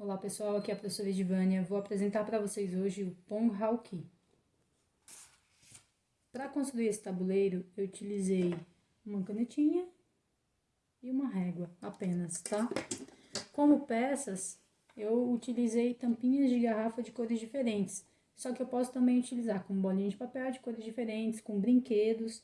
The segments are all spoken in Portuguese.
Olá pessoal, aqui é a professora Edivânia. Vou apresentar para vocês hoje o Pong Hauki. Para construir esse tabuleiro, eu utilizei uma canetinha e uma régua apenas, tá? Como peças, eu utilizei tampinhas de garrafa de cores diferentes. Só que eu posso também utilizar com bolinha de papel de cores diferentes, com brinquedos.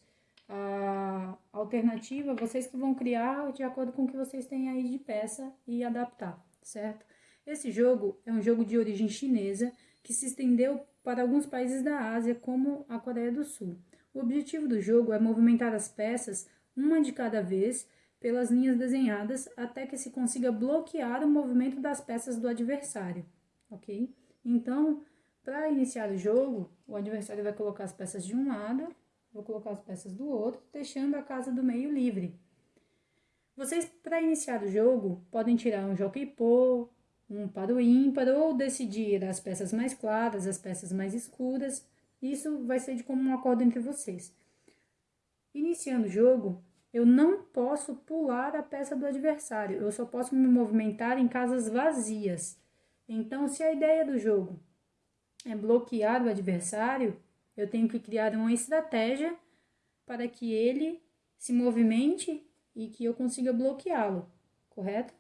A alternativa, vocês que vão criar de acordo com o que vocês têm aí de peça e adaptar, certo? Esse jogo é um jogo de origem chinesa que se estendeu para alguns países da Ásia, como a Coreia do Sul. O objetivo do jogo é movimentar as peças, uma de cada vez, pelas linhas desenhadas, até que se consiga bloquear o movimento das peças do adversário, ok? Então, para iniciar o jogo, o adversário vai colocar as peças de um lado, vou colocar as peças do outro, deixando a casa do meio livre. Vocês, para iniciar o jogo, podem tirar um jockey pô, um para o ímpar ou decidir as peças mais claras, as peças mais escuras. Isso vai ser de comum acordo entre vocês. Iniciando o jogo, eu não posso pular a peça do adversário, eu só posso me movimentar em casas vazias. Então, se a ideia do jogo é bloquear o adversário, eu tenho que criar uma estratégia para que ele se movimente e que eu consiga bloqueá-lo, correto?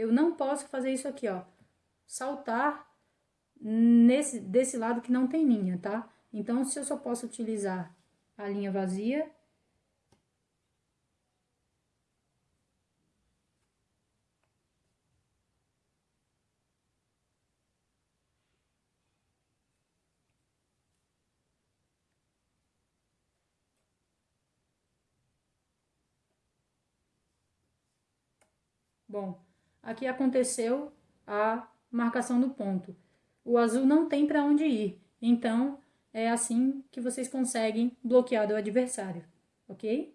Eu não posso fazer isso aqui, ó. Saltar nesse, desse lado que não tem linha, tá? Então, se eu só posso utilizar a linha vazia... Bom, Aqui aconteceu a marcação do ponto. O azul não tem para onde ir, então é assim que vocês conseguem bloquear o adversário, ok?